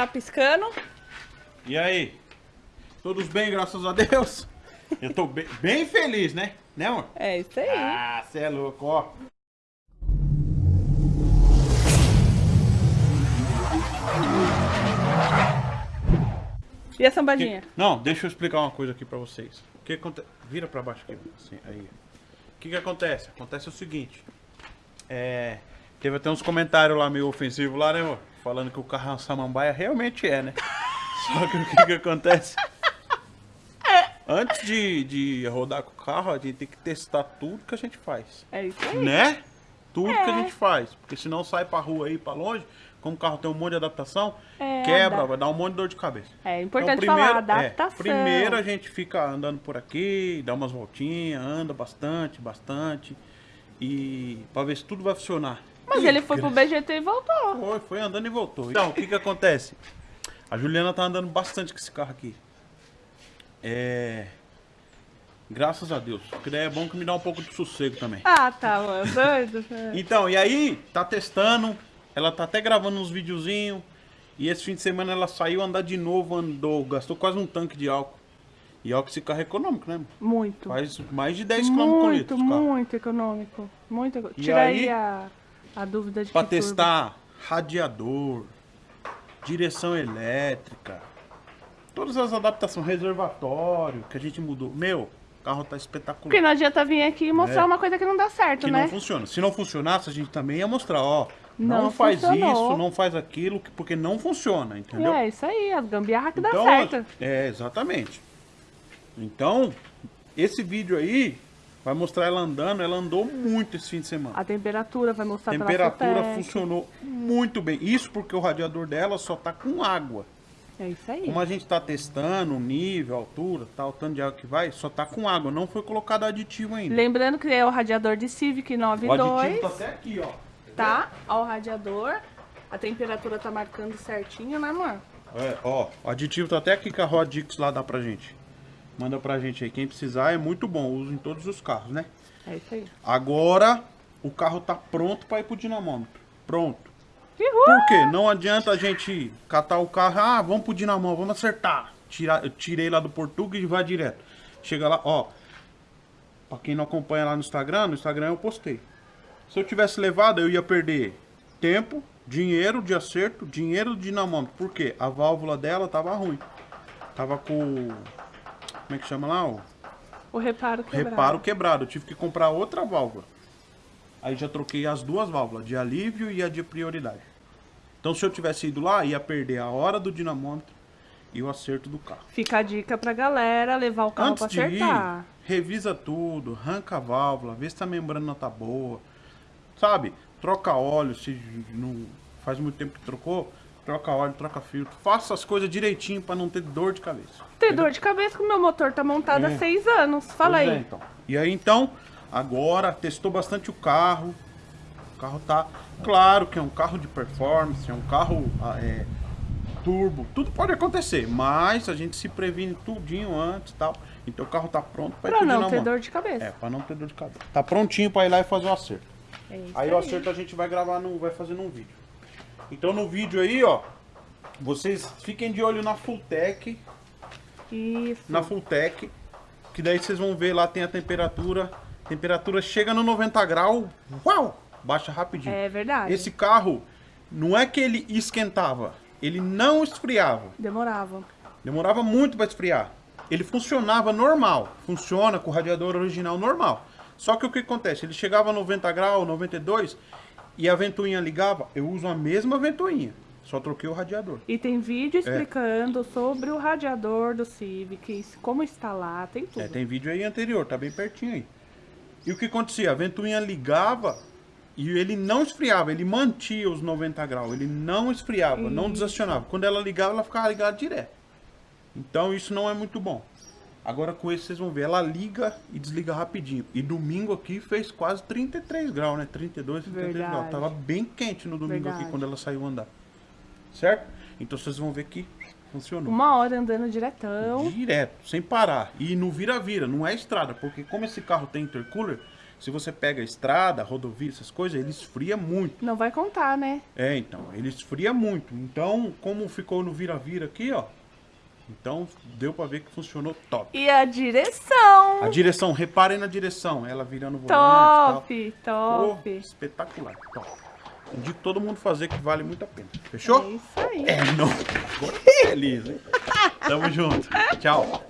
Tá piscando? E aí? Todos bem, graças a Deus? Eu tô bem, bem feliz, né? Né, amor? É isso aí. Ah, você é louco, ó. E a sambadinha? Que- Não, deixa eu explicar uma coisa aqui pra vocês. O que acontece? Vira pra baixo aqui, assim, aí. O que que acontece? Acontece o seguinte. É... Teve até uns comentários lá meio ofensivos lá, né, amor? Falando que o carro é uma samambaia. Realmente é, né? Só que o que que acontece? Antes de, de rodar com o carro, a gente tem que testar tudo que a gente faz. É isso aí. Né? Tudo que a É. gente faz. Porque senão sai pra rua aí, pra longe, como o carro tem um monte de adaptação, É, quebra, vai dar um monte de dor de cabeça. É importante Então, falar, é, adaptação. primeiro a gente fica andando por aqui, dá umas voltinhas, anda bastante, bastante. E pra ver se tudo vai funcionar. Mas ele foi pro BGT e voltou. Foi, foi andando e voltou. Então, o que que acontece? A Juliana tá andando bastante com esse carro aqui. É... Graças a Deus. Porque daí é bom que me dá um pouco de sossego também. Ah, tá, mano. Doido. É. Então, e aí, tá testando. Ela tá até gravando uns videozinhos. E esse fim de semana ela saiu andar de novo, andou, gastou quase um tanque de álcool. E álcool esse carro é econômico, né? mano? Muito. Faz mais de 10 km por Muito, litro. carro. muito econômico. Muito eco- E Tira aí, aí a, a dúvida de Pra que turbo. testar radiador, direção elétrica, todas as adaptações, reservatório que a gente mudou. Meu, o carro tá espetacular. Porque não adianta vir aqui e mostrar É. uma coisa que não dá certo, que né? não funciona. Se não funcionasse, a gente também ia mostrar, ó. Não, Não faz funcionou. isso, não faz aquilo, que- porque não funciona, entendeu? É isso aí, as gambiarra que dá Então, certo. É, exatamente. Então, esse vídeo aí vai mostrar ela andando. Ela andou muito esse fim de semana. A temperatura vai mostrar A temperatura funcionou muito bem. Isso porque o radiador dela só tá com água. É isso aí. Como a gente tá testando o nível, a altura, tal, o tanto de água que vai, só tá com água. Não foi colocado aditivo ainda. Lembrando que é o radiador de Civic O aditivo 92, tá até aqui, ó. tá? Ó o radiador. A temperatura tá marcando certinho, né, amor? É, ó, o aditivo tá até aqui que a Rodix lá dá pra gente. Manda pra gente aí. Quem precisar é muito bom. Uso em todos os carros, né? É isso aí. Agora o carro tá pronto para ir pro dinamômetro. Pronto. Uhul! Por quê? Não adianta a gente catar o carro, ah, vamos pro dinamômetro, vamos acertar. Tirar, eu tirei lá do Português e vai direto. Chega lá, ó. Pra quem não acompanha lá no Instagram, no Instagram eu postei. Se eu tivesse levado, eu ia perder tempo, dinheiro de acerto, dinheiro do dinamômetro. Por quê? A válvula dela tava ruim. Tava com. Como é que chama lá? O O reparo quebrado. reparo quebrado. Eu tive que comprar outra válvula. Aí já troquei as duas válvulas, de alívio e a de prioridade. Então se eu tivesse ido lá, ia perder a hora do dinamômetro e o acerto do carro. Fica a dica pra galera levar o carro Antes pra de ir, acertar. revisa tudo, arranca a válvula, vê se a membrana tá boa. Sabe? Troca óleo, se não faz muito tempo que trocou, troca óleo, troca filtro. Faça as coisas direitinho pra não ter dor de cabeça. Tem dor de cabeça que o meu motor tá montado É. há seis anos. Fala Pois aí. é, então. E aí então, agora testou bastante o carro. O carro tá. Claro que é um carro de performance, é um carro ah, é, turbo, tudo pode acontecer, mas a gente se previne tudinho antes e tal. Então o carro tá pronto para ir Pra pro não ter dor de cabeça. É, pra não ter dor de cabeça. Tá prontinho pra ir lá e fazer o acerto. É isso Aí o acerto a gente vai gravar, no, vai fazer num vídeo. Então no vídeo aí, ó, vocês fiquem de olho na Fulltech, Isso. na Fulltech, que daí vocês vão ver lá tem a temperatura, temperatura chega no 90 graus, uau, baixa rapidinho. É verdade. Esse carro não é que ele esquentava, ele não esfriava. Demorava. Demorava muito para esfriar. Ele funcionava normal, funciona com o radiador original normal. Só que o que acontece? Ele chegava a 90 graus, 92 e a ventoinha ligava. Eu uso a mesma ventoinha, só troquei o radiador. E tem É. vídeo explicando sobre o radiador do Civic, como instalar, tem tudo. É, tem vídeo aí anterior, tá bem pertinho aí. E o que acontecia? A ventoinha ligava e ele não esfriava, ele mantia os 90 graus, ele não esfriava, não Isso. desacionava. Quando ela ligava, ela ficava ligada direto. Então isso não é muito bom. Agora com esse vocês vão ver, ela liga e desliga rapidinho. E domingo aqui fez quase 33 graus, né? 32, 33 graus. Verdade. Tava bem quente no domingo Verdade. aqui quando ela saiu andar. Certo? Então vocês vão ver que funcionou. Uma hora andando diretão. Direto, sem parar. E no vira-vira, não é estrada, porque como esse carro tem intercooler, Se você pega estrada, rodovia, essas coisas, ele esfria muito. Não vai contar, né? É, então, ele esfria muito. Então, como ficou no vira-vira aqui, ó. Então, deu pra ver que funcionou top. E a direção? A direção, reparem na direção, ela virando o volante Top, top. Pô, espetacular, top. Indico todo mundo fazer que vale muito a pena. Fechou? É isso aí. É, não. Agora tô feliz, hein? Tamo junto. Tchau.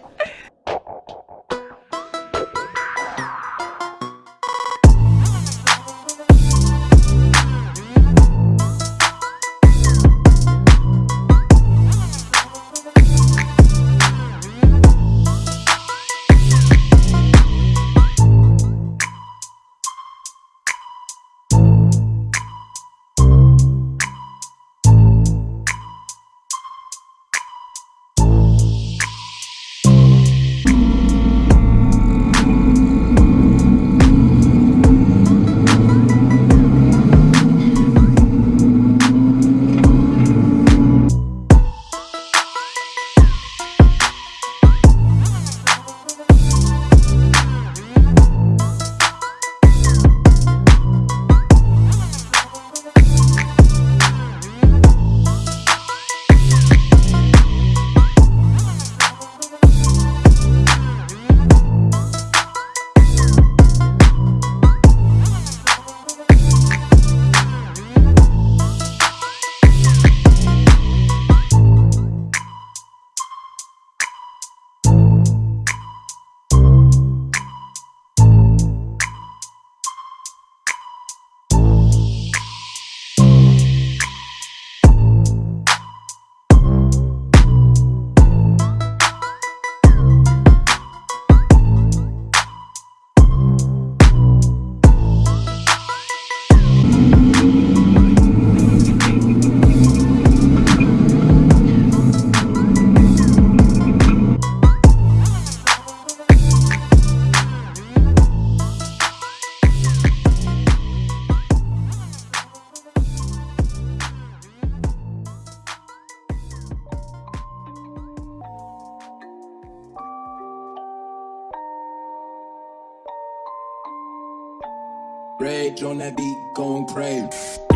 On that beat, going crazy.